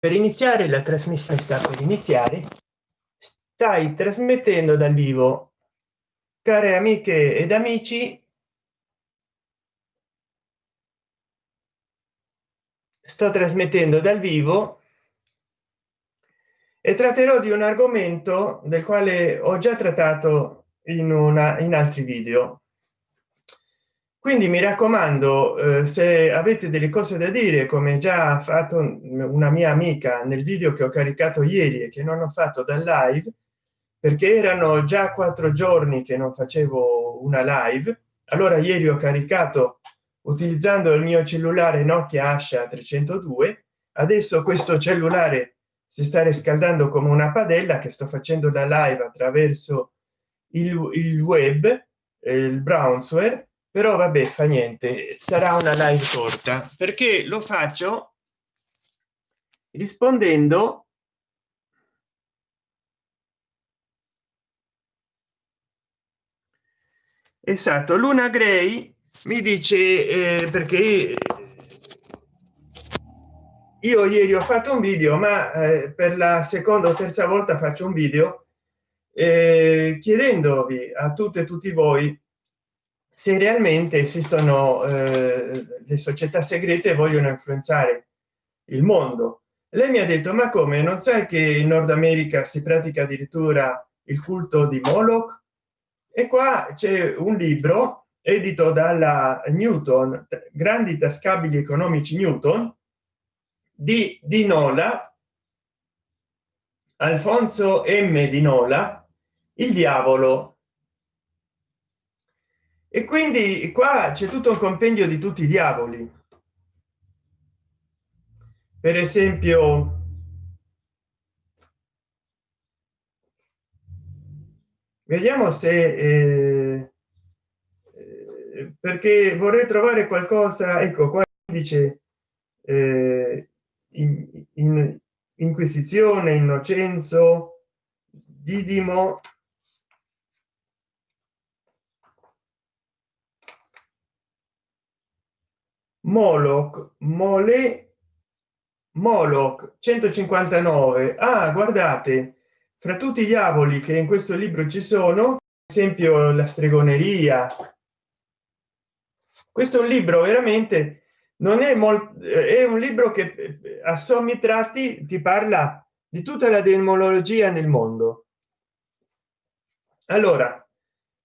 per iniziare la trasmissione sta per iniziare. Stai trasmettendo dal vivo. Care amiche ed amici sto trasmettendo dal vivo e tratterò di un argomento del quale ho già trattato in una in altri video quindi mi raccomando eh, se avete delle cose da dire come già ha fatto una mia amica nel video che ho caricato ieri e che non ho fatto dal live perché erano già quattro giorni che non facevo una live allora ieri ho caricato utilizzando il mio cellulare nokia asha 302 adesso questo cellulare si sta riscaldando come una padella che sto facendo da live attraverso il, il web il brownsware però vabbè fa niente sarà una live corta. Perché lo faccio rispondendo esatto luna gray mi dice eh, perché io ieri ho fatto un video ma eh, per la seconda o terza volta faccio un video eh, chiedendovi a tutte e tutti voi se realmente esistono eh, le società segrete vogliono influenzare il mondo. Lei mi ha detto ma come? Non sai che in nord america si pratica addirittura il culto di moloch? E qua c'è un libro edito dalla newton grandi tascabili economici newton di di nola alfonso m. di nola il diavolo e quindi qua c'è tutto un compendio di tutti i diavoli. Per esempio vediamo se eh, eh, perché vorrei trovare qualcosa ecco qua dice eh, in, in, inquisizione innocenzo didimo moloch mole moloch 159 ah guardate fra tutti i diavoli che in questo libro ci sono esempio la stregoneria. Questo è un libro veramente non è molto è un libro che a sommi tratti ti parla di tutta la demologia nel mondo. Allora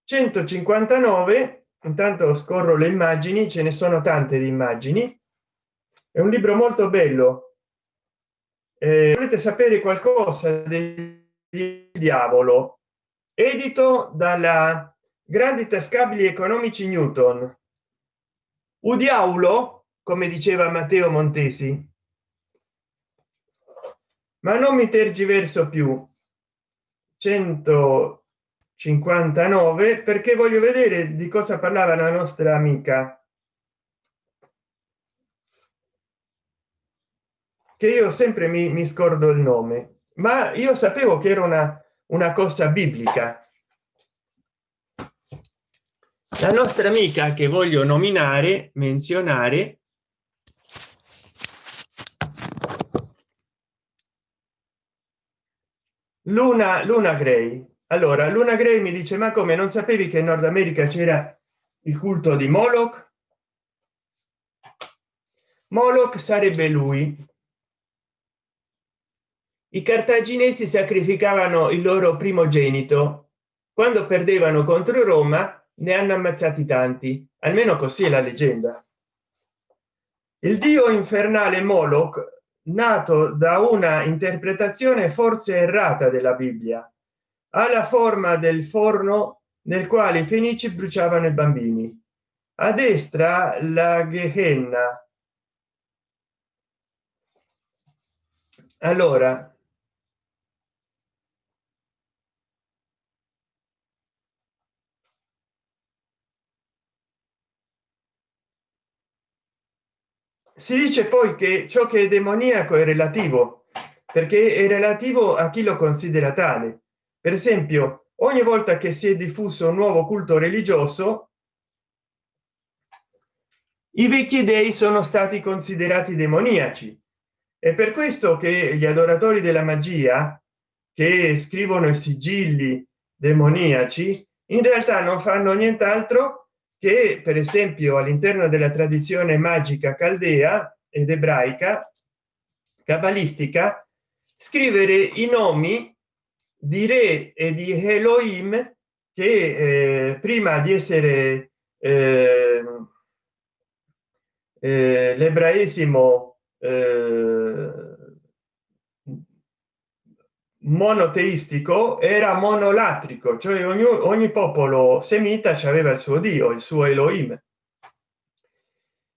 159 intanto scorro le immagini ce ne sono tante di immagini. È un libro molto bello. Eh, volete sapere qualcosa del diavolo? Edito dalla grandi tascabili economici newton. Udiaulo come diceva matteo montesi. Ma non mi tergiverso più. 100 59 perché voglio vedere di cosa parlava la nostra amica. Che io sempre mi, mi scordo il nome ma io sapevo che era una una cosa biblica. La nostra amica che voglio nominare menzionare luna luna gray allora luna gray mi dice ma come? Non sapevi che in nord america c'era il culto di moloch? Moloch sarebbe lui. I cartaginesi sacrificavano il loro primogenito. Quando perdevano contro roma ne hanno ammazzati tanti. Almeno così è la leggenda. Il dio infernale moloch nato da una interpretazione forse errata della bibbia ha la forma del forno nel quale i fenici bruciavano i bambini. A destra la gehenna. Allora si dice poi che ciò che è demoniaco è relativo perché è relativo a chi lo considera tale per esempio ogni volta che si è diffuso un nuovo culto religioso i vecchi dei sono stati considerati demoniaci. È per questo che gli adoratori della magia che scrivono i sigilli demoniaci in realtà non fanno nient'altro che per esempio all'interno della tradizione magica caldea ed ebraica cabalistica scrivere i nomi di re e di Elohim che eh, prima di essere eh, eh, eh, monoteistico era monolatrico cioè ogni, ogni popolo semita aveva il suo dio il suo Elohim.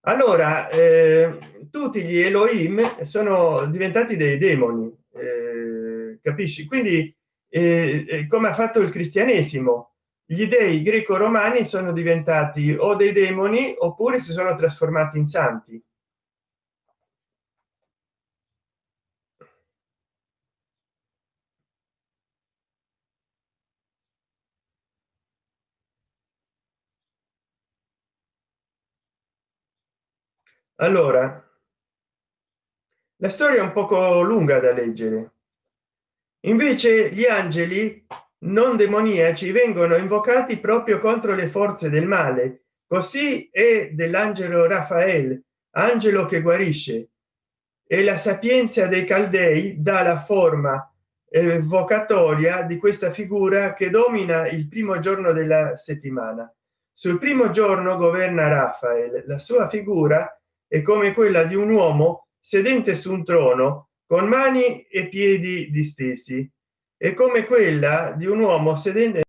Allora eh, tutti gli Elohim sono diventati dei demoni eh, capisci? Quindi eh, come ha fatto il cristianesimo gli dei greco romani sono diventati o dei demoni oppure si sono trasformati in santi. Allora la storia è un poco lunga da leggere invece gli angeli non demoniaci vengono invocati proprio contro le forze del male. Così è dell'angelo raffaele angelo che guarisce. E la sapienza dei caldei dà la forma evocatoria di questa figura che domina il primo giorno della settimana. Sul primo giorno governa raffaele la sua figura è come quella di un uomo sedente su un trono con mani e piedi distesi e come quella di un uomo sedente.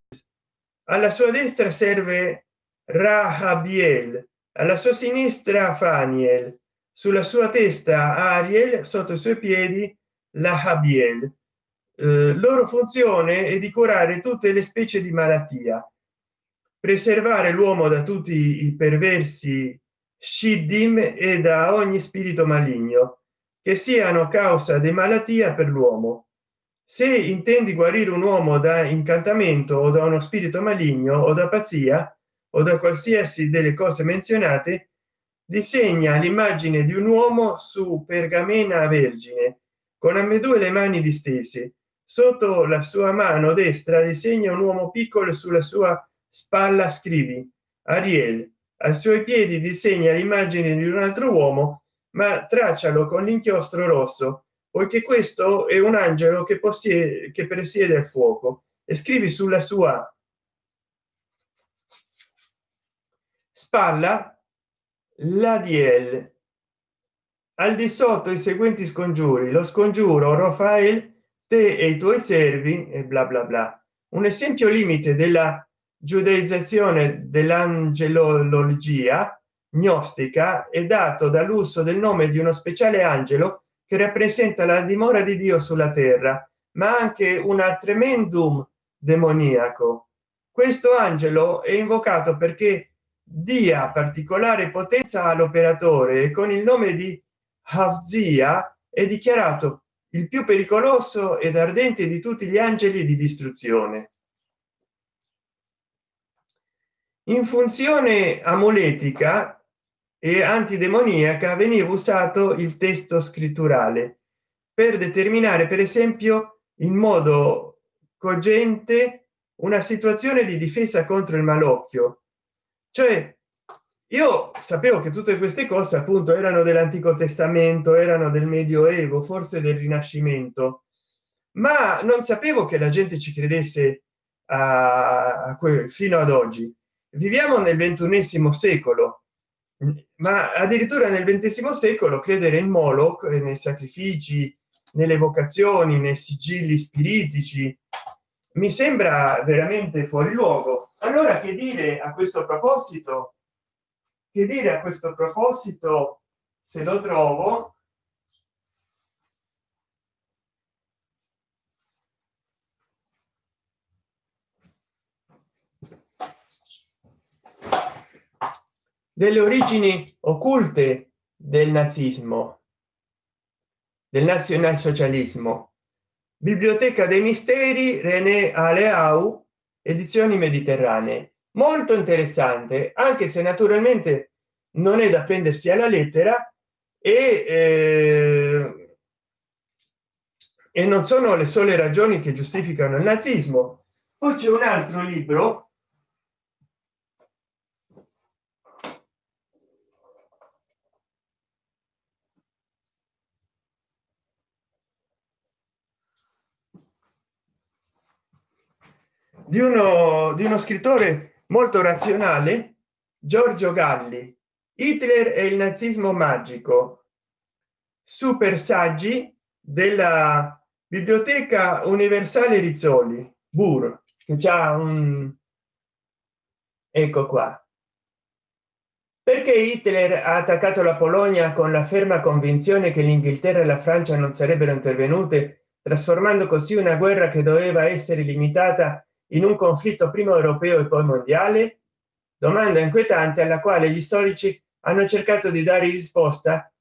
Alla sua destra serve rahabiel alla sua sinistra faniel sulla sua testa ariel sotto i suoi piedi la habiel eh, loro funzione è di curare tutte le specie di malattia preservare l'uomo da tutti i perversi shiddim e da ogni spirito maligno che siano causa di malattia per l'uomo. Se intendi guarire un uomo da incantamento o da uno spirito maligno o da pazzia o da qualsiasi delle cose menzionate disegna l'immagine di un uomo su pergamena vergine con ambedue le mani distese. Sotto la sua mano destra disegna un uomo piccolo sulla sua spalla scrivi ariel ai suoi piedi disegna l'immagine di un altro uomo ma traccialo con l'inchiostro rosso poiché questo è un angelo che possiede che presiede il fuoco. E scrivi sulla sua spalla la DL al di sotto i seguenti scongiuri. Lo scongiuro Rafael te e i tuoi servi e bla bla bla. Un esempio limite della giudaizzazione dell'angelologia gnostica è dato dall'uso del nome di uno speciale angelo che rappresenta la dimora di dio sulla terra ma anche una tremendum demoniaco. Questo angelo è invocato perché dia particolare potenza all'operatore e con il nome di Havzia è dichiarato il più pericoloso ed ardente di tutti gli angeli di distruzione. In funzione amuletica e antidemoniaca veniva usato il testo scritturale per determinare per esempio in modo cogente una situazione di difesa contro il malocchio. Cioè io sapevo che tutte queste cose appunto erano dell'antico testamento erano del medioevo forse del rinascimento ma non sapevo che la gente ci credesse a, a fino ad oggi. Viviamo nel ventunesimo secolo ma addirittura nel XX secolo credere in Moloch nei sacrifici nelle vocazioni nei sigilli spiritici mi sembra veramente fuori luogo. Allora che dire a questo proposito? Che dire a questo proposito se lo trovo delle origini occulte del nazismo del nazionalsocialismo. Biblioteca dei misteri rené aleau edizioni mediterranee. Molto interessante anche se naturalmente non è da prendersi alla lettera e eh, e non sono le sole ragioni che giustificano il nazismo. Poi c'è un altro libro di uno di uno scrittore molto razionale giorgio galli hitler e il nazismo magico. Super saggi della biblioteca universale rizzoli bur che già un ecco qua. Perché hitler ha attaccato la polonia con la ferma convinzione che l'inghilterra e la francia non sarebbero intervenute trasformando così una guerra che doveva essere limitata in un conflitto prima europeo e poi mondiale? Domanda inquietante alla quale gli storici hanno cercato di dare risposta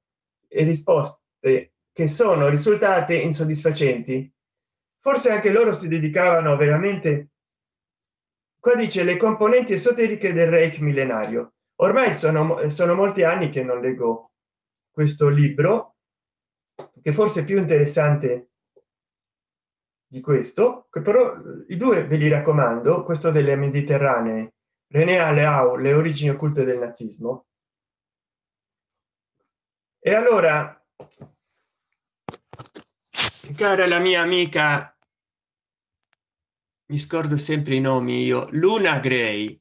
e risposte che sono risultate insoddisfacenti. Forse anche loro si dedicavano veramente qua dice le componenti esoteriche del reich millenario. Ormai sono sono molti anni che non leggo questo libro che forse è più interessante di questo che però i due ve li raccomando questo delle mediterranee René Aleau le origini occulte del nazismo. E allora cara la mia amica mi scordo sempre i nomi io luna gray.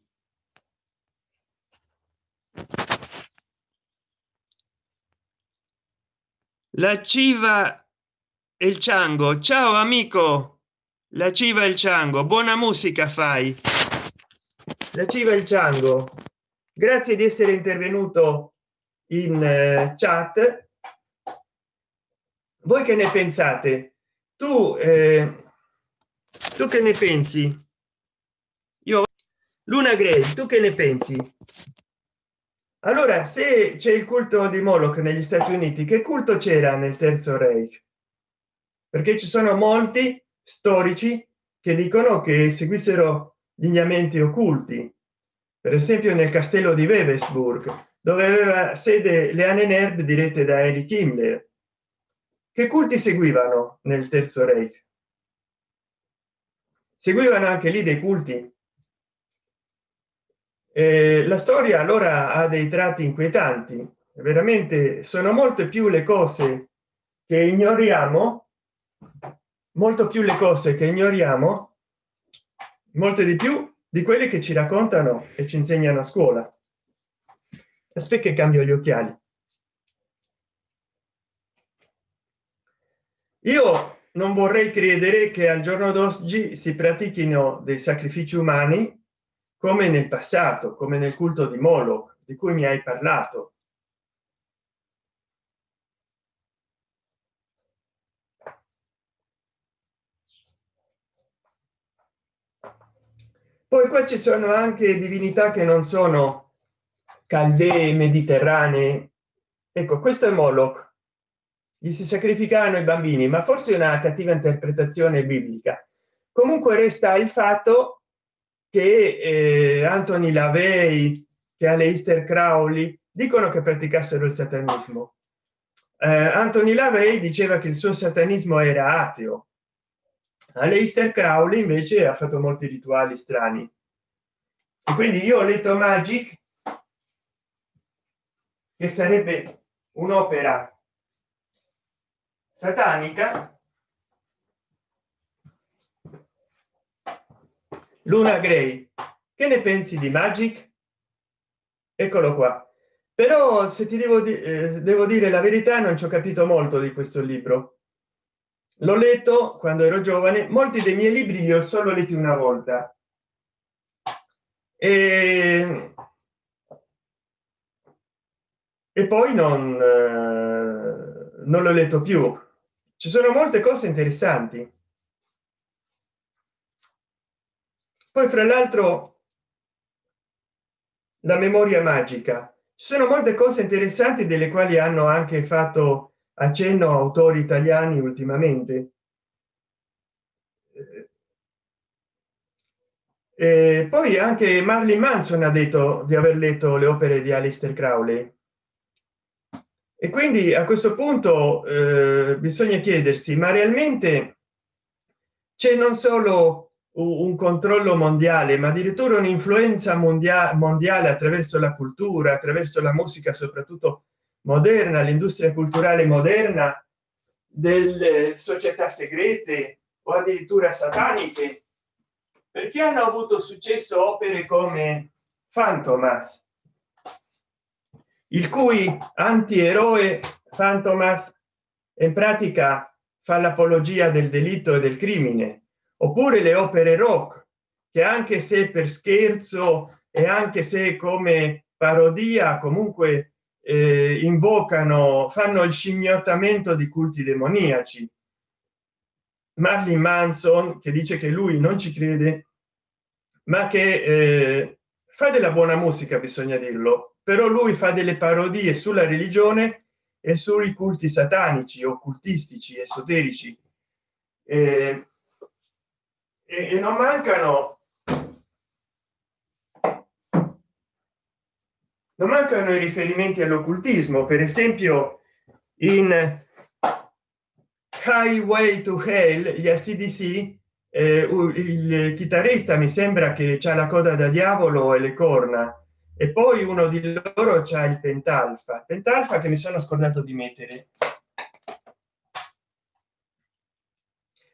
La civa il ciango. Ciao amico. La civa il ciango. Buona musica fai. La civa il ciango. Grazie di essere intervenuto in uh, chat. Voi che ne pensate? Tu eh, tu che ne pensi? Io luna grey tu che ne pensi? Allora se c'è il culto di moloch negli stati uniti che culto c'era nel terzo reich perché ci sono molti storici che dicono che seguissero lineamenti occulti. Per esempio nel castello di webesburg dove aveva sede le anenerb dirette da Eric Himmler. Che culti seguivano nel terzo reich? Seguivano anche lì dei culti? Eh, la storia allora ha dei tratti inquietanti. Veramente sono molte più le cose che ignoriamo molto più le cose che ignoriamo molte di più di quelle che ci raccontano e ci insegnano a scuola. Aspetta che cambio gli occhiali. Io non vorrei credere che al giorno d'oggi si pratichino dei sacrifici umani come nel passato come nel culto di moloch di cui mi hai parlato poi qua ci sono anche divinità che non sono caldee mediterranee. Ecco questo è moloch. Gli si sacrificano i bambini ma forse una cattiva interpretazione biblica. Comunque resta il fatto che eh, Anthony Lavey che Aleister Crowley dicono che praticassero il satanismo. Eh, Anthony Lavey diceva che il suo satanismo era ateo Aleister Crowley invece ha fatto molti rituali strani. E quindi io ho letto Magic che sarebbe un'opera satanica. Luna gray che ne pensi di magic? Eccolo qua. Però se ti devo, di eh, devo dire la verità non ci ho capito molto di questo libro l'ho letto quando ero giovane molti dei miei libri li ho solo letti una volta. E, e poi non eh, non l'ho letto più. Ci sono molte cose interessanti. Poi fra l'altro la memoria magica. Ci sono molte cose interessanti delle quali hanno anche fatto accenno autori italiani ultimamente. E poi anche Marley Manson ha detto di aver letto le opere di Aleister Crowley. E quindi a questo punto eh, bisogna chiedersi ma realmente c'è non solo un controllo mondiale ma addirittura un'influenza mondiale mondiale attraverso la cultura attraverso la musica soprattutto moderna l'industria culturale moderna delle società segrete o addirittura sataniche. Perché hanno avuto successo opere come fantomas il cui antieroe fantomas in pratica fa l'apologia del delitto e del crimine oppure le opere rock che anche se per scherzo e anche se come parodia comunque eh, invocano fanno il scimmiottamento di culti demoniaci. Marlin Manson che dice che lui non ci crede ma che eh, fa della buona musica bisogna dirlo però lui fa delle parodie sulla religione e sui culti satanici occultistici esoterici. Eh, e, non mancano non mancano i riferimenti all'occultismo per esempio in highway to hell gli acdc eh, il chitarrista mi sembra che c'è la coda da diavolo e le corna e poi uno di loro c'ha il pentalfa. Pentalfa che mi sono scordato di mettere.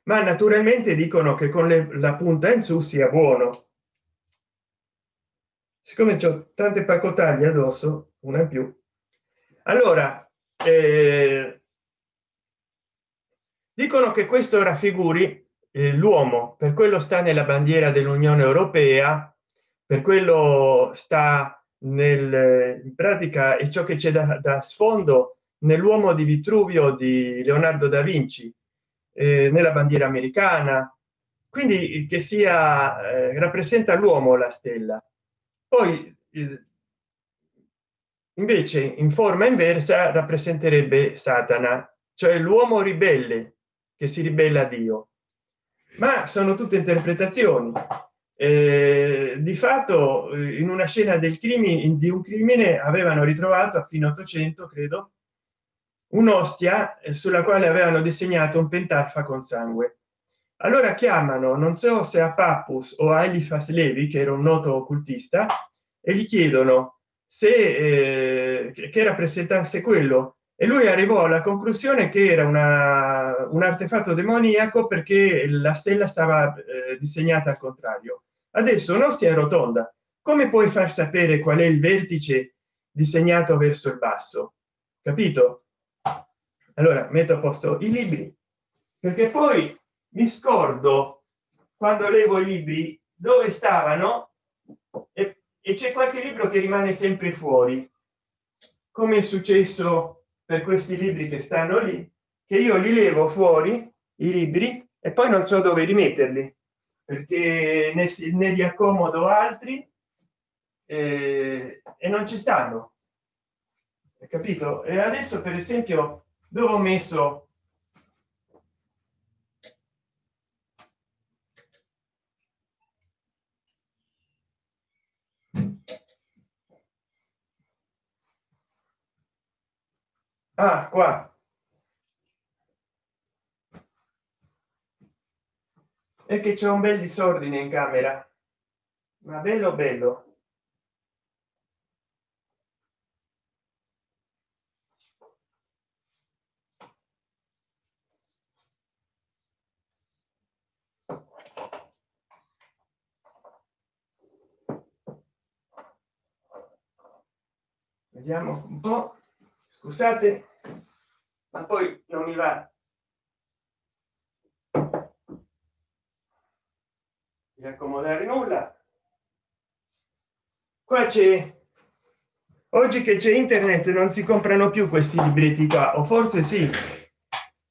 Ma naturalmente dicono che con le, la punta in su sia buono siccome ho tante pacotaglie addosso una in più. Allora eh, dicono che questo raffiguri eh, l'uomo. Per quello sta nella bandiera dell'unione europea per quello sta nel in pratica e ciò che c'è da, da sfondo nell'uomo di vitruvio di leonardo da vinci eh, nella bandiera americana. Quindi che sia eh, rappresenta l'uomo la stella poi invece in forma inversa rappresenterebbe satana cioè l'uomo ribelle che si ribella a dio. Ma sono tutte interpretazioni. Eh, di fatto in una scena del crimine di un crimine avevano ritrovato a fine 800 credo un'ostia eh, sulla quale avevano disegnato un pentarfa con sangue allora chiamano non so se a pappus o a elifas levi che era un noto occultista e gli chiedono se eh, che rappresentasse quello. E lui arrivò alla conclusione che era una, un artefatto demoniaco perché la stella stava eh, disegnata al contrario. Adesso un'ostia è rotonda. Come puoi far sapere qual è il vertice disegnato verso il basso? Capito? Allora metto a posto i libri. Perché poi mi scordo quando levo i libri dove stavano e, e c'è qualche libro che rimane sempre fuori come è successo per questi libri che stanno lì che io li levo fuori i libri e poi non so dove rimetterli perché ne, ne li accomodo altri eh, e non ci stanno. Capito? E adesso per esempio dove ho messo ah qua. È che c'è un bel disordine in camera. Ma bello bello. Vediamo un po scusate ma poi non mi va. Di accomodare nulla. Qua c'è oggi che c'è internet non si comprano più questi libretti qua o forse sì.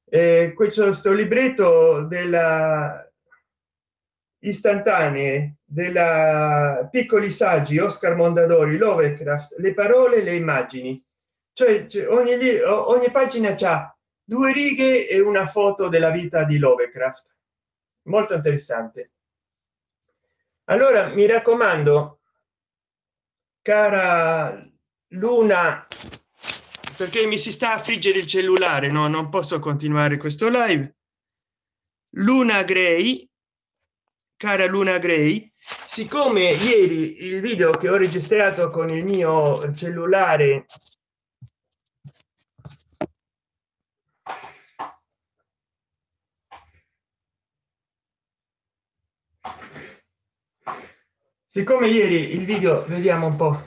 Eh, questo sto libretto della istantanee della piccoli saggi oscar mondadori lovecraft le parole le immagini cioè ogni, ogni pagina c'ha due righe e una foto della vita di lovecraft. Molto interessante. Allora mi raccomando cara luna perché mi si sta a friggere il cellulare no non posso continuare questo live. Luna gray cara luna gray siccome ieri il video che ho registrato con il mio cellulare siccome ieri il video vediamo un po.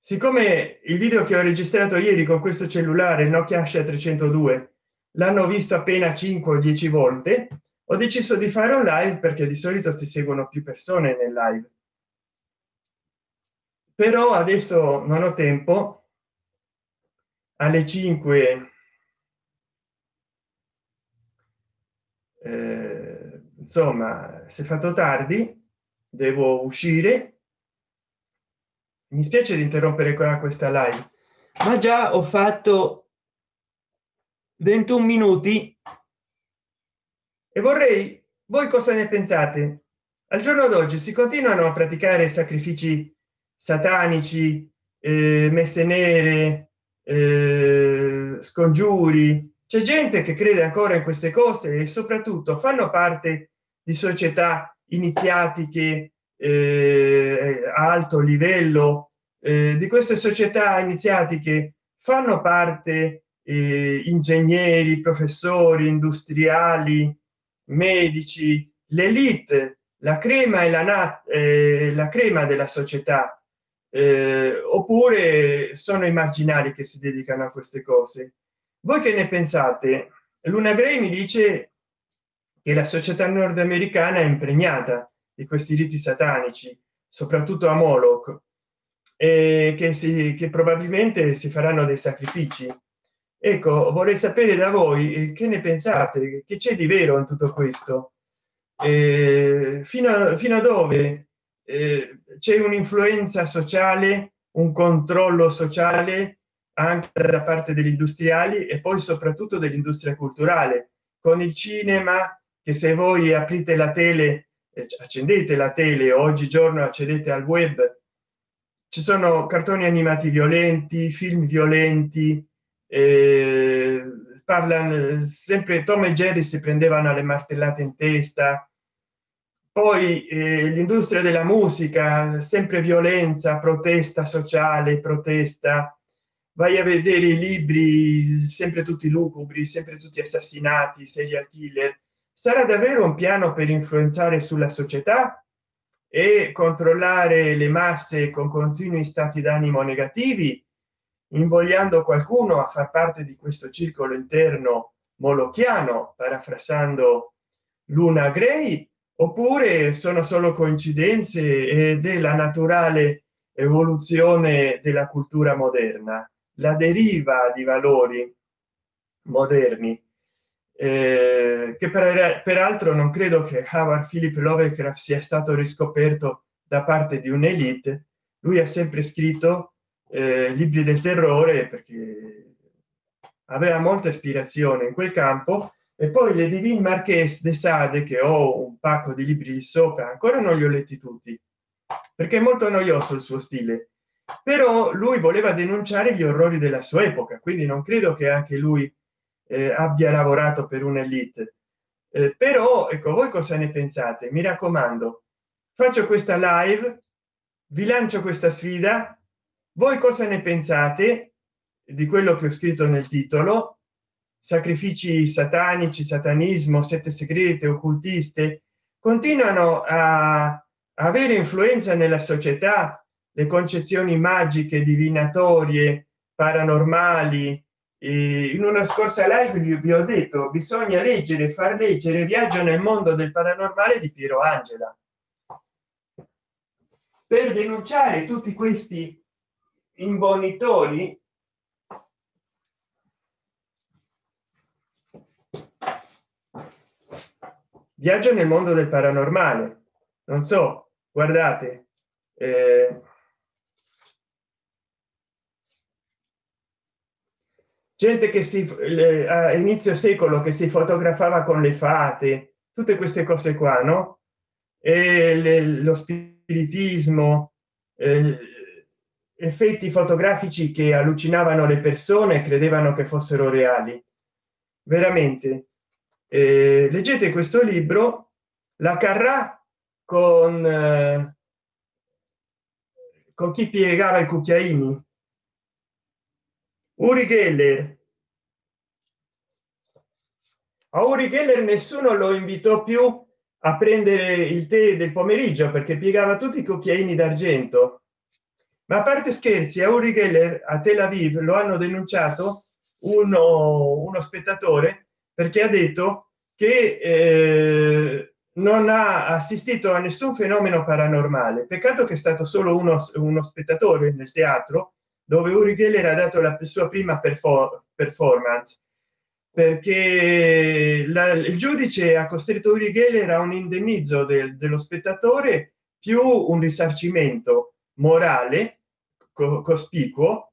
Siccome il video che ho registrato ieri con questo cellulare nokia asha 302 l'hanno visto appena 5 o 10 volte ho deciso di fare un live perché di solito ti seguono più persone nel live però adesso non ho tempo. Alle 5 eh, insomma si è fatto tardi devo uscire. Mi spiace di interrompere qua questa live ma già ho fatto 21 minuti. E vorrei voi cosa ne pensate? Al giorno d'oggi si continuano a praticare sacrifici satanici eh, messe nere eh, scongiuri. C'è gente che crede ancora in queste cose e soprattutto fanno parte di società iniziatiche eh, a alto livello eh, di queste società iniziatiche fanno parte eh, ingegneri professori industriali medici l'elite la crema e la, eh, la crema della società eh, oppure sono i marginali che si dedicano a queste cose. Voi che ne pensate? Luna gray mi dice che la società nordamericana è impregnata di questi riti satanici soprattutto a moloch e che si che probabilmente si faranno dei sacrifici. Ecco vorrei sapere da voi eh, che ne pensate? Che c'è di vero in tutto questo? Eh, fino a fino a dove eh, c'è un'influenza sociale un controllo sociale anche da parte degli industriali e poi soprattutto dell'industria culturale. Con il cinema che se voi aprite la tele accendete la tele oggigiorno accedete al web ci sono cartoni animati violenti film violenti eh, parlano sempre tom e jerry si prendevano alle martellate in testa poi eh, l'industria della musica sempre violenza protesta sociale protesta. Vai a vedere i libri sempre tutti lucubri sempre tutti assassinati serial killer. Sarà davvero un piano per influenzare sulla società e controllare le masse con continui stati d'animo negativi invogliando qualcuno a far parte di questo circolo interno molochiano parafrasando luna gray oppure sono solo coincidenze ed è la naturale evoluzione della cultura moderna la deriva di valori moderni eh, che per, peraltro non credo che Howard Philip Lovecraft sia stato riscoperto da parte di un'elite. Lui ha sempre scritto eh, libri del terrore perché aveva molta ispirazione in quel campo e poi le divine marques de sade che ho un pacco di libri sopra ancora non li ho letti tutti perché è molto noioso il suo stile. Però lui voleva denunciare gli orrori della sua epoca quindi non credo che anche lui eh, abbia lavorato per un'elite. Eh, però ecco voi cosa ne pensate? Mi raccomando faccio questa live vi lancio questa sfida. Voi cosa ne pensate di quello che ho scritto nel titolo sacrifici satanici satanismo sette segrete occultiste continuano a avere influenza nella società. Le concezioni magiche divinatorie paranormali. In una scorsa live vi ho detto bisogna leggere far leggere viaggio nel mondo del paranormale di piero angela. Per denunciare tutti questi imbonitori viaggio nel mondo del paranormale. Non so guardate eh, gente che si a inizio secolo che si fotografava con le fate tutte queste cose qua no? E le, lo spiritismo eh, effetti fotografici che allucinavano le persone credevano che fossero reali. Veramente eh, leggete questo libro la carrà con eh, con chi piegava i cucchiaini. Uri geller. A uri geller nessuno lo invitò più a prendere il tè del pomeriggio perché piegava tutti i cucchiaini d'argento. Ma a parte scherzi a uri geller a tel aviv lo hanno denunciato uno, uno spettatore perché ha detto che eh, non ha assistito a nessun fenomeno paranormale. Peccato che è stato solo uno, uno spettatore nel teatro dove uri geller ha dato la sua prima performance perché la, il giudice ha costretto Uri Geller a un indennizzo del, dello spettatore più un risarcimento morale co cospicuo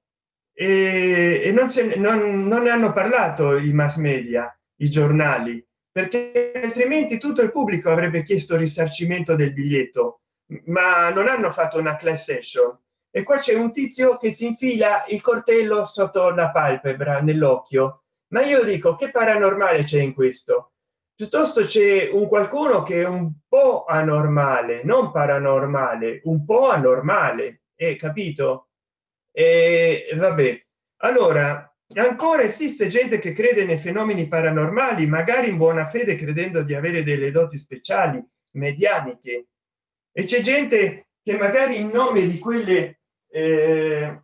e, e non, se, non, non ne hanno parlato i mass media i giornali perché altrimenti tutto il pubblico avrebbe chiesto risarcimento del biglietto ma non hanno fatto una class session. E qua c'è un tizio che si infila il coltello sotto la palpebra nell'occhio. Ma io dico che paranormale c'è in questo? Piuttosto c'è un qualcuno che è un po anormale non paranormale un po anormale è capito? E vabbè. Allora ancora esiste gente che crede nei fenomeni paranormali magari in buona fede credendo di avere delle doti speciali medianiche. E c'è gente che magari in nome di quelle eh,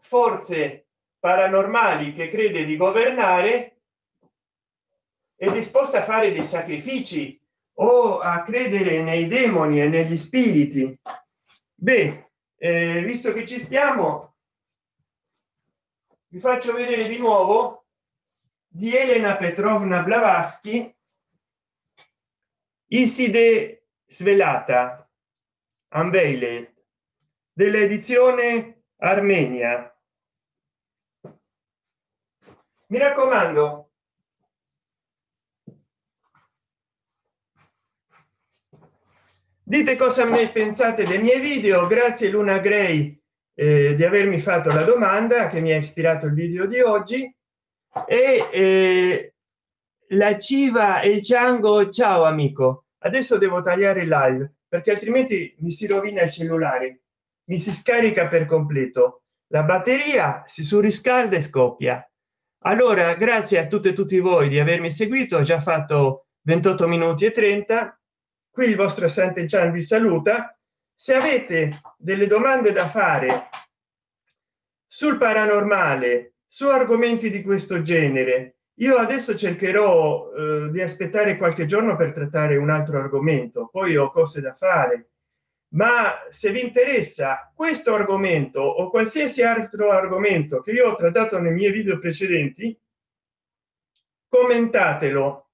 forze paranormali che crede di governare è disposta a fare dei sacrifici o a credere nei demoni e negli spiriti. Beh eh, visto che ci stiamo vi faccio vedere di nuovo di elena petrovna blavatsky iside svelata unveiled dell'edizione armenia. Mi raccomando dite cosa ne pensate dei miei video. Grazie luna gray eh, di avermi fatto la domanda che mi ha ispirato il video di oggi. E eh, la civa e il ciango ciao amico. Adesso devo tagliare il live perché altrimenti mi si rovina il cellulare. Mi si scarica per completo. La batteria si surriscalda e scoppia. Allora grazie a tutte e tutti voi di avermi seguito. Ho già fatto 28 minuti e 30 qui il vostro Sante Chan vi saluta se avete delle domande da fare sul paranormale su argomenti di questo genere io adesso cercherò eh, di aspettare qualche giorno per trattare un altro argomento poi ho cose da fare. Ma se vi interessa questo argomento o qualsiasi altro argomento che io ho trattato nei miei video precedenti commentatelo.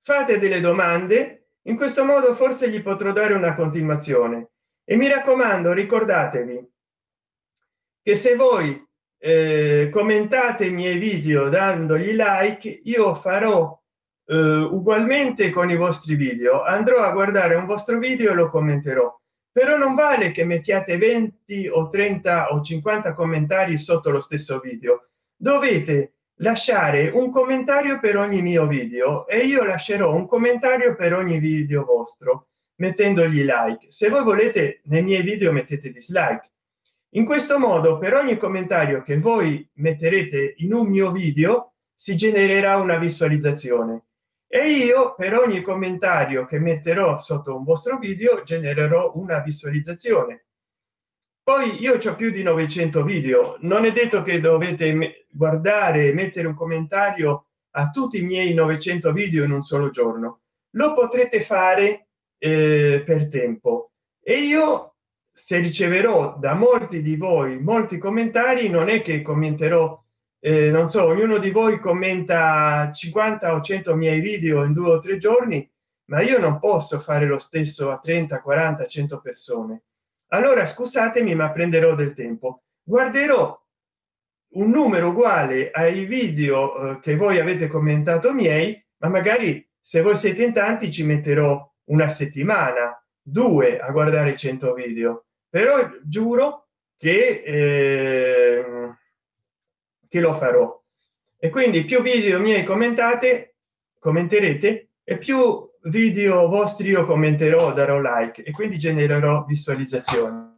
Fate delle domande in questo modo forse gli potrò dare una continuazione. E mi raccomando ricordatevi che se voi eh, commentate i miei video dandogli like io farò eh, ugualmente con i vostri video. Andrò a guardare un vostro video e lo commenterò. Però non vale che mettiate 20 o 30 o 50 commentari sotto lo stesso video. Dovete lasciare un commentario per ogni mio video e io lascerò un commentario per ogni video vostro mettendogli like. Se voi volete nei miei video mettete dislike. In questo modo per ogni commentario che voi metterete in un mio video si genererà una visualizzazione. E io per ogni commentario che metterò sotto un vostro video genererò una visualizzazione poi io ho più di 900 video. Non è detto che dovete guardare e mettere un commentario a tutti i miei 900 video in un solo giorno. Lo potrete fare eh, per tempo. E io se riceverò da molti di voi molti commentari non è che commenterò eh, non so ognuno di voi commenta 50 o 100 miei video in due o tre giorni ma io non posso fare lo stesso a 30 40 100 persone allora scusatemi ma prenderò del tempo. Guarderò un numero uguale ai video eh, che voi avete commentato miei ma magari se voi siete in tanti ci metterò una settimana due a guardare 100 video. Però giuro che eh, che lo farò. E quindi più video miei commentate commenterete e più video vostri io commenterò darò like e quindi genererò visualizzazioni.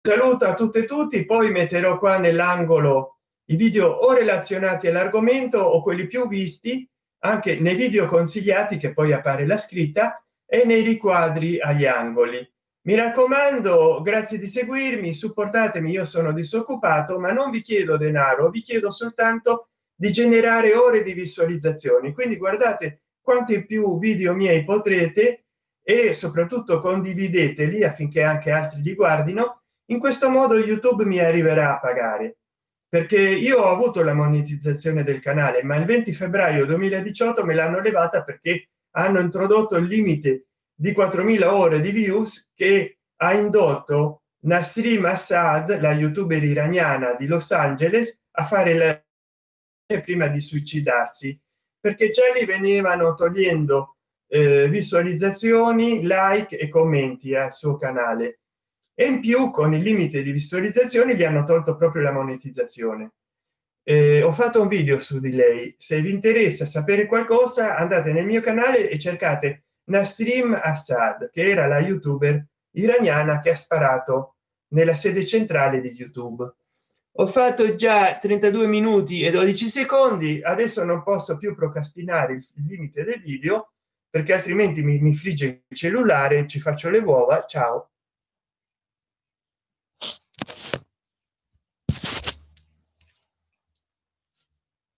Saluto a tutte e tutti poi metterò qua nell'angolo i video o relazionati all'argomento o quelli più visti anche nei video consigliati che poi appare la scritta e nei riquadri agli angoli. Mi raccomando grazie di seguirmi supportatemi io sono disoccupato ma non vi chiedo denaro vi chiedo soltanto di generare ore di visualizzazioni. Quindi guardate quanti più video miei potrete e soprattutto condivideteli affinché anche altri li guardino. In questo modo youtube mi arriverà a pagare. Perché io ho avuto la monetizzazione del canale ma il 20 febbraio 2018 me l'hanno levata perché hanno introdotto il limite di 4000 ore di views che ha indotto Nasrim Assad la youtuber iraniana di Los Angeles a fare la prima di suicidarsi perché già gli venivano togliendo eh, visualizzazioni like e commenti al suo canale. E in più con il limite di visualizzazioni gli hanno tolto proprio la monetizzazione. Eh, ho fatto un video su di lei. Se vi interessa sapere qualcosa andate nel mio canale e cercate Nasrim Assad che era la youtuber iraniana che ha sparato nella sede centrale di youtube ho fatto già 32 minuti e 12 secondi adesso non posso più procrastinare il limite del video perché altrimenti mi, mi frigge il cellulare ci faccio le uova ciao